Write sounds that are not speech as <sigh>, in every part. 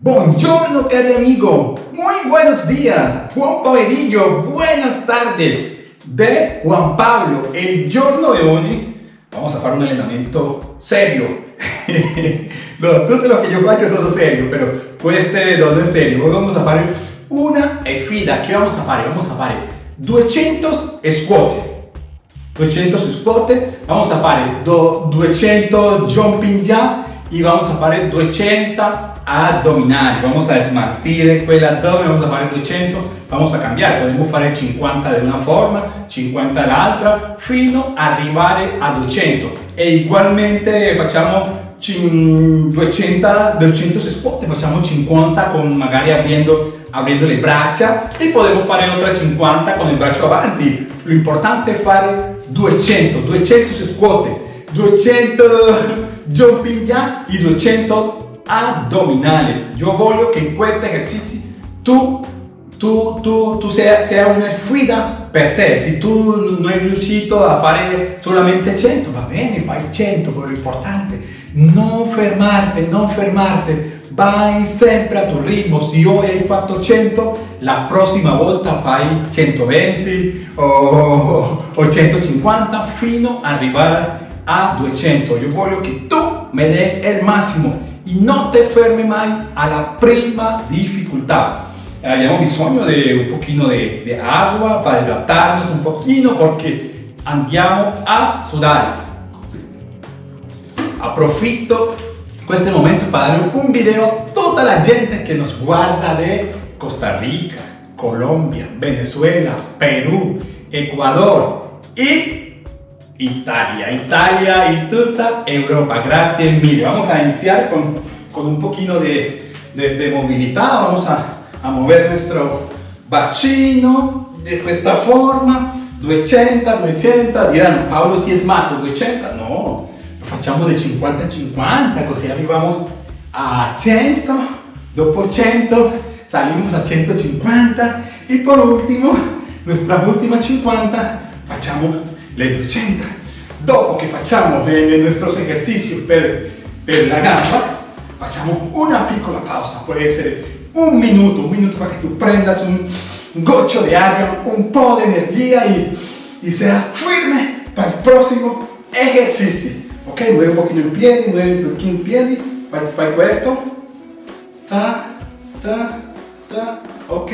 Buongiorno querido amigo, muy buenos días, Juan pomeriggio. buenas tardes de Juan Pablo. El giorno de hoy vamos a hacer un entrenamiento serio. no, todo lo que yo hago son serio, pero este no es serio. Hoy vamos a hacer una sfida. ¿Qué vamos a hacer? Vamos a hacer 200 squat. 200 squat, vamos a hacer 200 jumping ya y vamos a hacer 200 abdominales. Vamos a desmartir el abdomen, vamos a hacer 200, vamos a cambiare, Podemos fare 50 di una forma, 50 de fino ad arrivare a 200. E igualmente facciamo 200, 200 spot, facciamo 50 con magari abbiendo, abriendo le braccia e potremmo fare altre 50 con il braccio avanti. L'importante è fare 200, 200 squat, 200 jumping jack e 200 abdominales. Io voglio che in questo esercizio tu, tu, tu, tu sia, sia una sfida per te. Se tu non hai riuscito a fare solamente 100, va bene, fai 100, però importante. non fermarti, non fermarti. Vai sempre a tuo ritmo, se oggi hai fatto 100, la prossima volta fai 120 o, o 150 fino ad arrivare a 200. Io voglio che tu me dai il massimo Y no te enferme más a la prima dificultad. Habíamos ah, bisogno de un poquito de, agua para hidratarnos un poquito porque andiamo a sudar. con este momento para dar un video a toda la gente que nos guarda de Costa Rica, Colombia, Venezuela, Perú, Ecuador y Italia, Italia y toda Europa. Gracias mil. Vamos a iniciar con, con un poquito de, de, de movilidad. Vamos a, a, mover nuestro bacino de esta forma. 280, 280. Dirán, Pablo si es mato, 280. No, lo facciamo de 50 a 50, così arrivamos a 100. Dopo 100 salimos a 150. Y por último, nuestra última 50, facciamo le 80 dopo que facciamo nuestros ejercicios esercizio per, per la gamba facciamo una piccola pausa puede ser un minuto un minuto para que tú prendas un gocho de aire un poco de energía y, e, y e sea firme para el próximo ejercicio ok mueve un poquito el pie mueve un poquito el pie fai, fai esto ta ta ta ok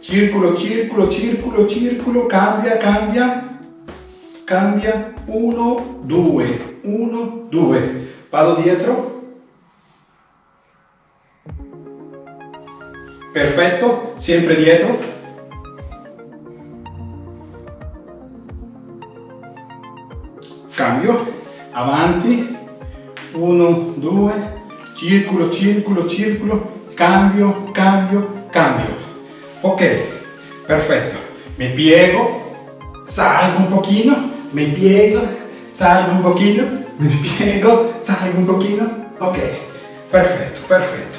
círculo círculo círculo círculo cambia cambia cambia 1, 2, 1, 2, vado dietro, perfetto, sempre dietro, cambio, avanti, 1, 2, circolo, circolo, circolo, cambio, cambio, cambio, ok, perfetto, mi piego, salgo un pochino, me piego, salgo un poquito, <laughs> me piego, salgo un poquito, ok, perfecto, perfecto.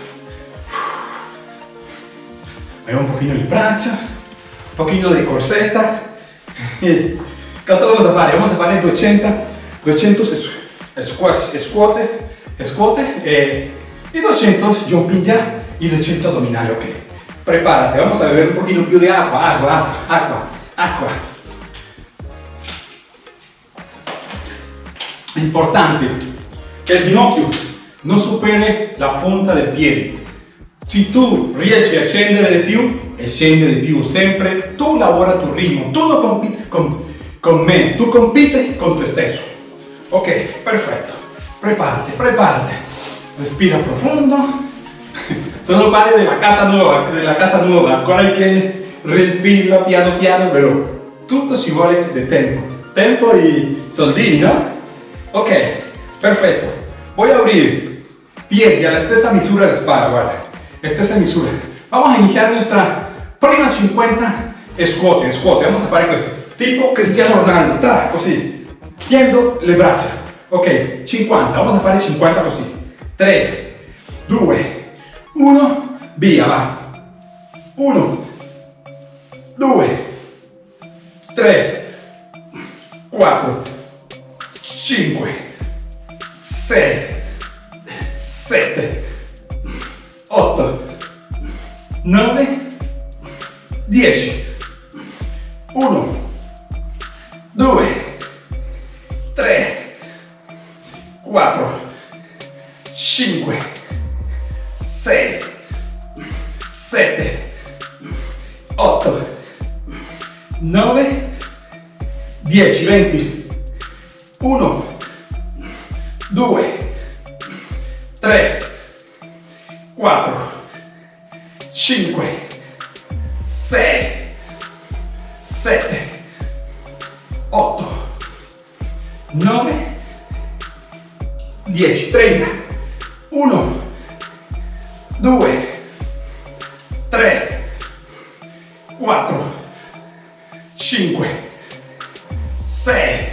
Muevo un poquito el brazo, un poquito de corseta. <laughs> ¿Cuánto vamos a parar? Vamos a parar 200, 80, 200 squats, squat, squat y 200 jumping ya y 200 abdominales, ok. Prepárate, vamos a beber un poquito de agua, agua, agua, agua. importante che il ginocchio, non superi la punta del piede. Se tu riesci a scendere di più, scendi di più sempre, tu lavora il tuo ritmo, tu non compiti con, con me, tu compiti con te stesso. Ok, perfetto, preparati, preparati, respira profondo, <laughs> sono pari della casa nuova, della casa nuova, che riempirla piano piano, però tutto ci vuole di tempo, tempo e soldini, no? Ok, perfecto. Voy a abrir. pie y a la misura de la espalda, guarda Esta misura. Vamos a iniciar nuestra prima 50 squat, squat. Vamos a parar esto. Tipo Cristiano Ronaldo, ta, così. Tiendo le braccia. Ok, 50, vamos a fare 50 così. 3, 2, 1, via, va. 1, 2, 3, 4, 5, 6, 7, 8, 9, 10, 1, 2, 3, 4, 5, 6, 7, 8, 9, 10, 20, 1 2 3 4 5 6 7 8 9 10 30 1 2 3 4 5 6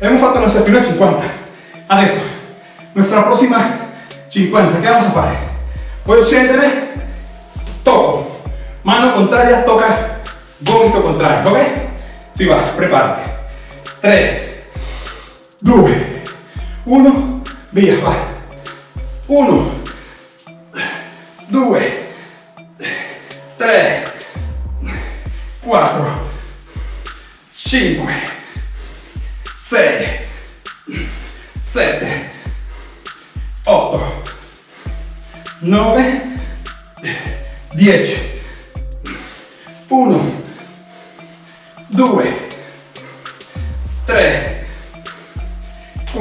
hemos faltado nuestra primera 50. Adesso, Nuestra próxima 50. ¿Qué vamos a Voy a scendere, Toco mano contraria, toca, gomito contrario, ok? Si va, prepárate 3, 2, 1, via, va. 1, 2, 3, 4, 5, 6 7 8 9 10 1 2 3 4 5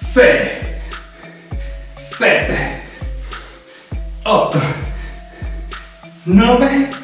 6 7 8 9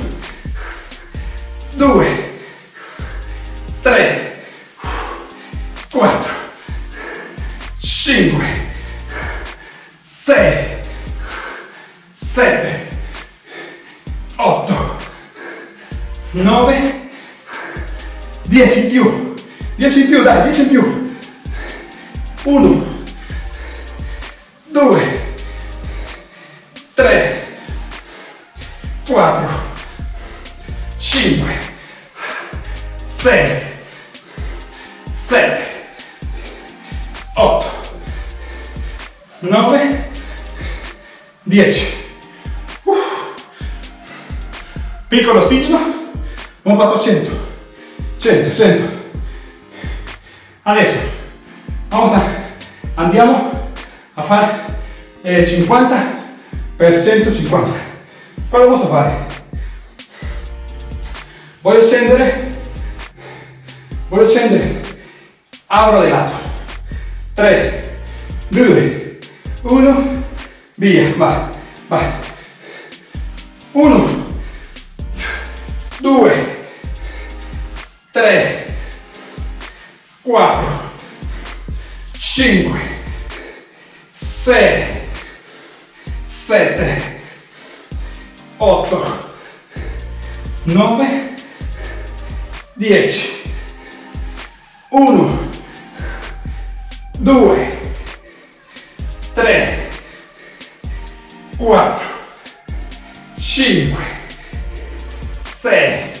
piccolo sigillo abbiamo fatto 100 100 100 adesso a, andiamo a fare eh, 50 per 150 cosa posso fare voglio scendere voglio scendere apro di lato 3 2 1 via va va 1 3, 4, 5, 6, 7, 8, 9, 10, 1, 2, 3, 4, 5, 6,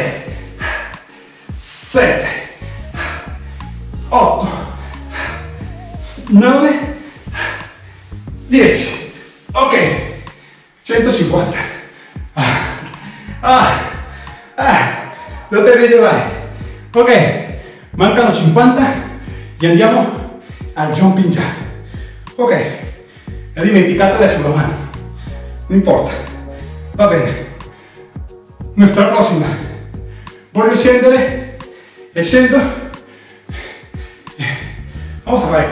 de vale. Ok, los 50 y andiamo al jumping jack. Ok, e la sulla mano, non importa, va bene. nuestra próxima, voglio scendere e scendo, vamos a fare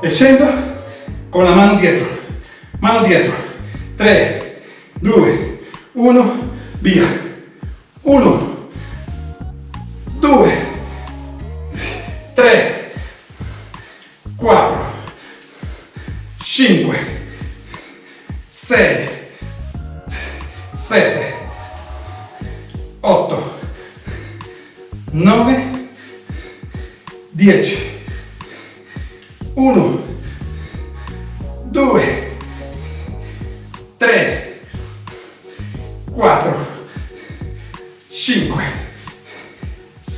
questo, con la mano dietro, mano dietro, 3, 2, 1, via, 1, 2, 3, 4, 5, 6, 7, 8, 9, 10, 1, 2, 3, 4, 5,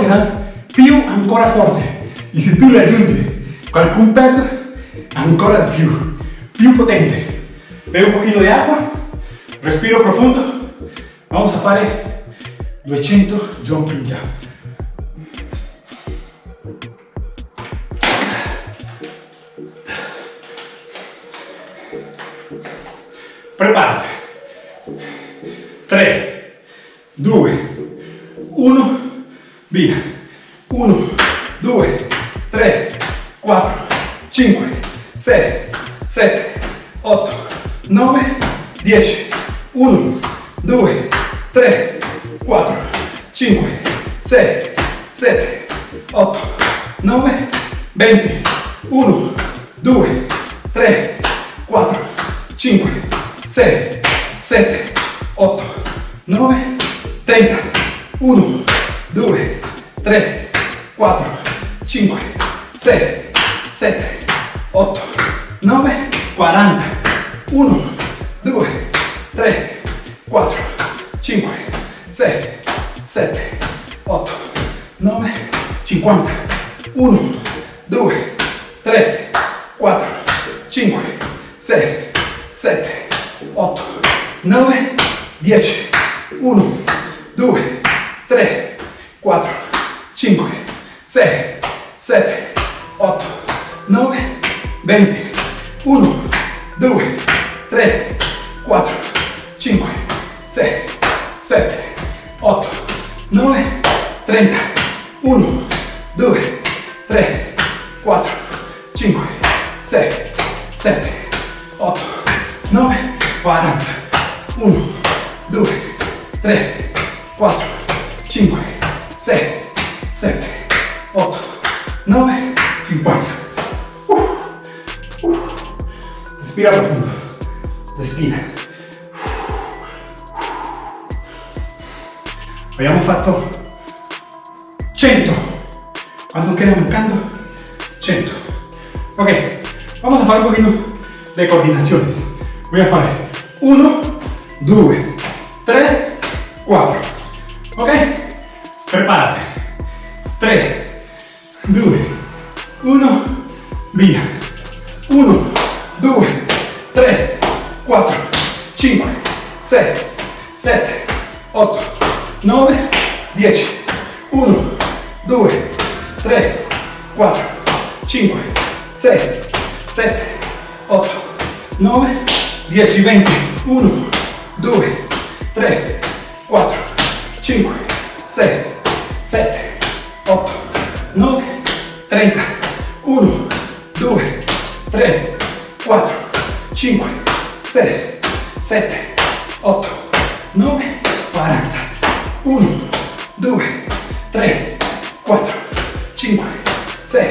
sarà più ancora forte e se tu le aggiungi qualcun peso ancora di più più potente bevo un poquito de agua respiro profundo vamos a fare 200 jumping jump prepárate be 3, 4, 5, 6, 7, 8, 9, 50, 1, 2, Respira profundo. Respira. Abbiamo hecho 100. ¿Cuánto queda buscando? 100. Ok, vamos a hacer un poquito de coordinación. Voy a hacer 1, 2, 3, 4. Ok, prepárate. 3, 2, 1, via. 7, 7, 8, 9, 10, 1, 2, 3, 4, 5, 6, 7, 8, 9, 10, 20, 1, 2, 3, 4, 5, 6, 7, 8, 9, 30, 1, 2, 3, 4, 5, 6, 7, 8, 9, 40, 1, 2, 3, 4, 5, 6,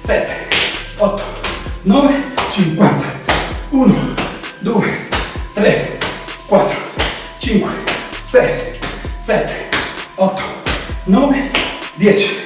7, 8, 9, 50, 1, 2, 3, 4, 5, 6, 7, 8, 9, 10,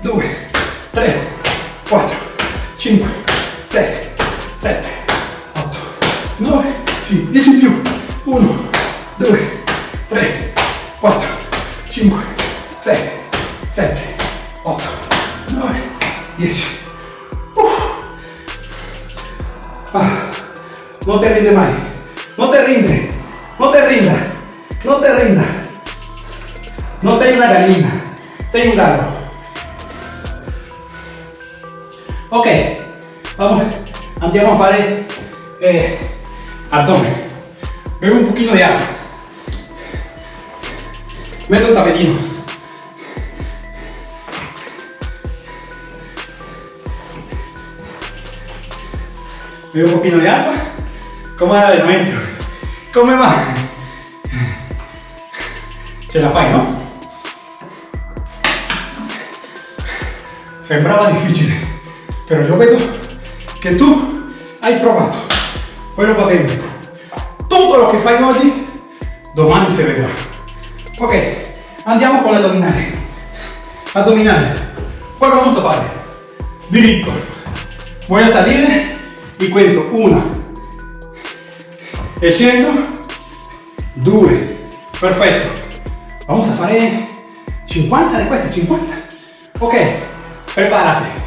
2, 3, 4, 5, 6, 7, 8, 9, 10 in più, 1, 2, 3, 4, 5, 6, 7, 8, 9, 10. Ah, no te rinde más, no te rinde, no te rinda, no te rinda. No sei una gallina, sei un gallo. Ok, vamos. vamos a hacer eh, abdomen. un un poquito de agua, meto el un Bevo un de agua. era el momento, Come va? se la fai, no? Sembraba difícil. Però io vedo che tu hai provato, poi non va bene. Tutto quello che fai oggi, domani si vedrà. Ok, andiamo con l'addominale. Addominale, quello vamos a fare? Diritto. Voy a salire y cuento una. E scendo. Due. Perfetto. Vamos a fare 50 di queste, 50. Ok, preparati.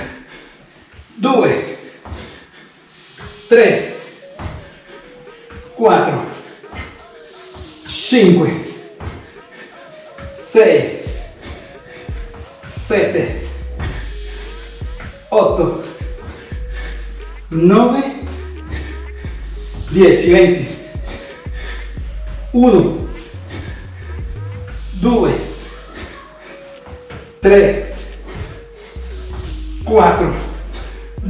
2, 3, 4, 5, 6, 7, 8, 9, 10, 20, 1, 2, 3, 4,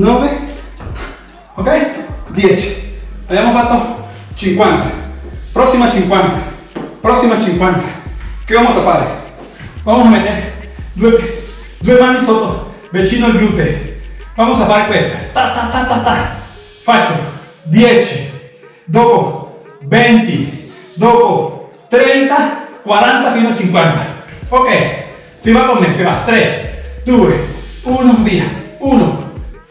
9, ok? 10. Abbiamo fatto 50. Próxima 50. Próxima 50. Che vamos a hacer? Vamos a mettere 2 due mani sotto, vicino al gluteo. Vamos a hacer questa. Ta, ta, ta, ta, ta. Faccio 10, dopo 20, dopo 30, 40 fino 50. Ok, si va con me, si va. 3, 2, 1, via. 1,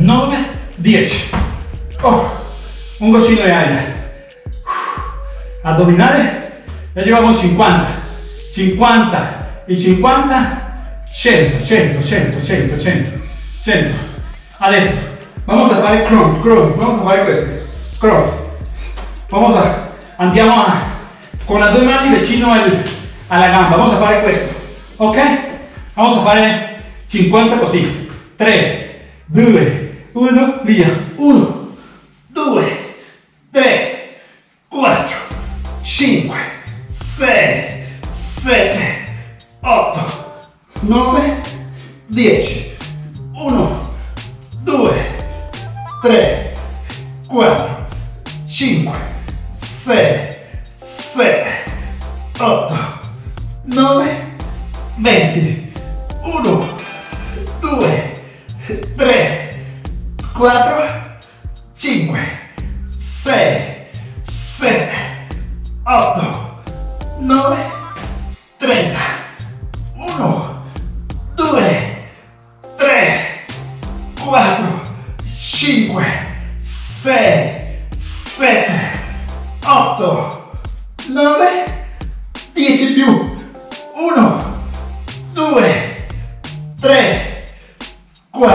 9, 10. Oh, un cochino de aire. Abdominales, ya llevamos 50, 50 y 50, 100, 100, 100, 100, 100, 100. Adesso, vamos a fare cron, cron, vamos a fare questo, cron. Vamos a, andiamo a, con le due mani vicino a alla gamba, vamos a fare questo, ok? Vamos a fare 50 così, 3, 2, uno, via, uno.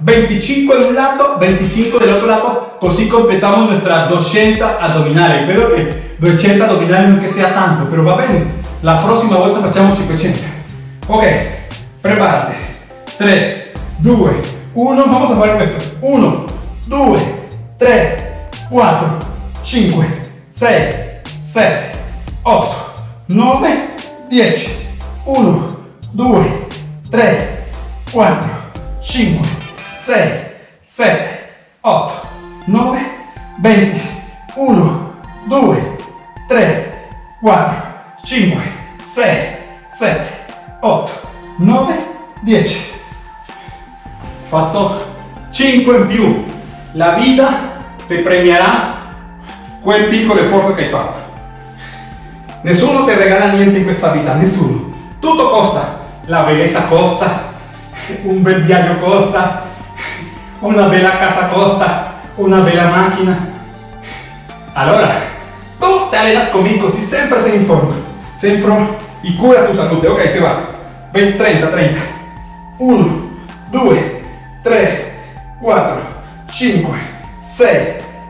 25 de un lado, 25 del otro lado así completamos nuestras 200 abdominales Pero que 200 abdominales no que sea tanto, pero va bien La próxima vuelta hacemos 500. Ok, prepárate 3, 2, 1, vamos a hacer esto 1, 2, 3, 4, 5, 6, 7, 8, 9, 10, 1, 2, 3, 4, 5, 6, 7, 8, 9, 20, 1, 2, 3, 4, 5, 6, 7, 8, 9, 10. Fatto 5 in più. La vita ti premierà quel piccolo esforzo che hai fatto. Nessuno ti regala niente in questa vita, nessuno. Tutto costa. La bellezza costa, un bel viaggio costa, una bella casa costa, una bella máquina macchina. Allora, te alejas conmigo Y siempre se informa, forma, y cura tu salud Ok, se va. 20, 30, 30. 1, 2, 3, 4, 5, 6,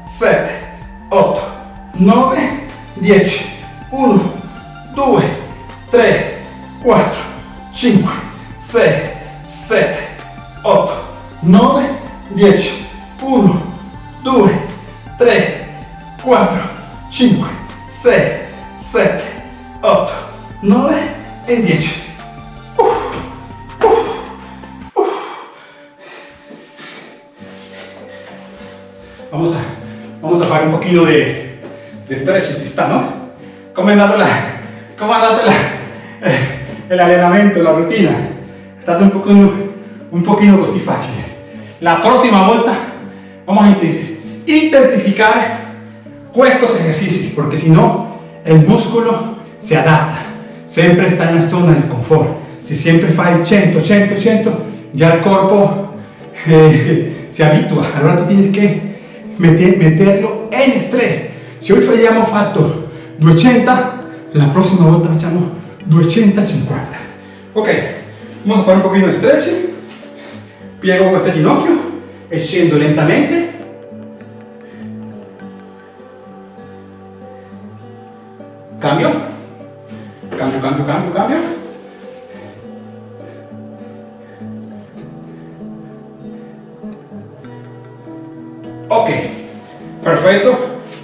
7, 8, 9, 10. 1, 2, 3, 4, 5, 6, 7, 8, 9, 10, 1, 2, 3, 4, 5, 6, 7, 8, 9 y 10. Vamos a, vamos a un poquito de, de está, ¿no? ¿Cómo ha eh, el entrenamiento, la rutina? ha un poquito, un poquito así fácil la próxima vuelta vamos a intensificar estos ejercicios, porque si no, el músculo se adapta. Siempre está en la zona del confort. Si siempre falla 100, 100, 100, ya el cuerpo <laughs> eh, se habitúa. Ahora tú tienes que meterlo en estrés. Si hoy fallamos factor 200, la próxima volta facciamo 250. Ok, vamos a hacer un poquito de stretching piego este ginocchio e lentamente cambio cambio cambio cambio cambio ok Perfecto.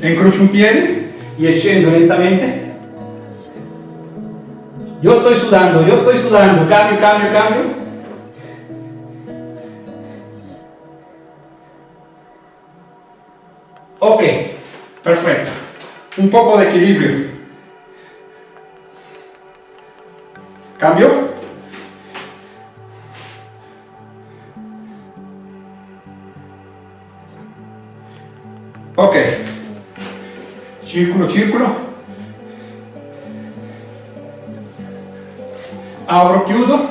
incrocio un pie. y scendo lentamente yo estoy sudando yo estoy sudando cambio cambio cambio Ok, perfecto. Un poco de equilibrio. Cambio. Ok. Círculo, círculo. Abro, chiudo.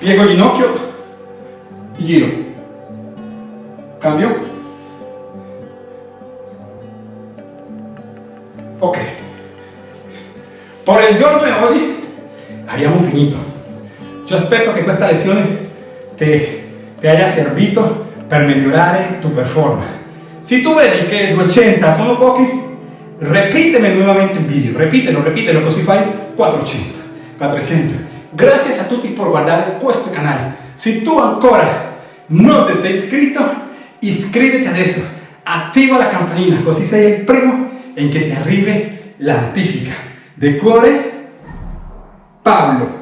Piego ginocchio. Giro. Cambio. Ok. Por el giorno de hoy Haríamos finito. Yo espero que esta lezione te, te haya servido para mejorar eh, tu performance. Si tú que che 200 sono pochi, Repíteme nuevamente un video, repítelo, repítelo, così fai 400, 400. Gracias a tutti por guardar este canal Si tú ancora no te has iscritto, inscríbete a eso, activa la campanita, así sea el primo en que te arribe la notifica. De cuore, Pablo.